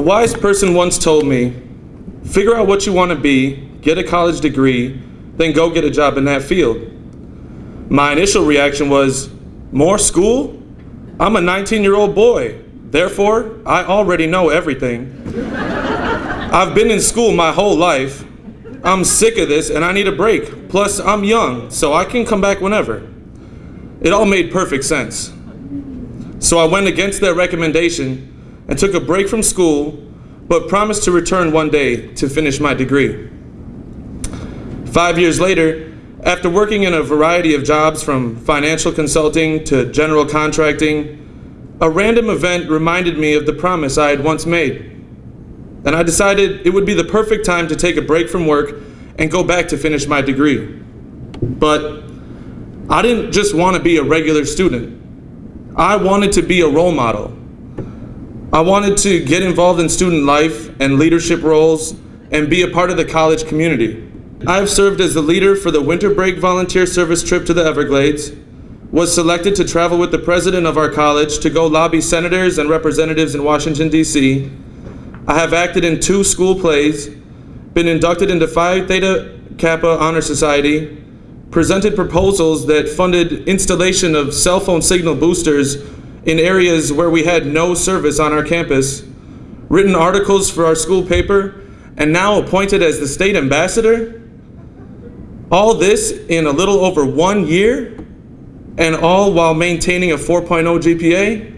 wise person once told me, figure out what you want to be, get a college degree, then go get a job in that field. My initial reaction was, more school? I'm a 19 year old boy. Therefore, I already know everything. I've been in school my whole life. I'm sick of this and I need a break. Plus, I'm young, so I can come back whenever. It all made perfect sense. So I went against their recommendation and took a break from school, but promised to return one day to finish my degree. Five years later, after working in a variety of jobs from financial consulting to general contracting, a random event reminded me of the promise I had once made. And I decided it would be the perfect time to take a break from work and go back to finish my degree. But I didn't just want to be a regular student. I wanted to be a role model. I wanted to get involved in student life and leadership roles and be a part of the college community. I've served as the leader for the winter break volunteer service trip to the Everglades, was selected to travel with the president of our college to go lobby senators and representatives in Washington, D.C. I have acted in two school plays, been inducted into Phi Theta Kappa Honor Society, presented proposals that funded installation of cell phone signal boosters in areas where we had no service on our campus, written articles for our school paper, and now appointed as the state ambassador? All this in a little over one year, and all while maintaining a 4.0 GPA?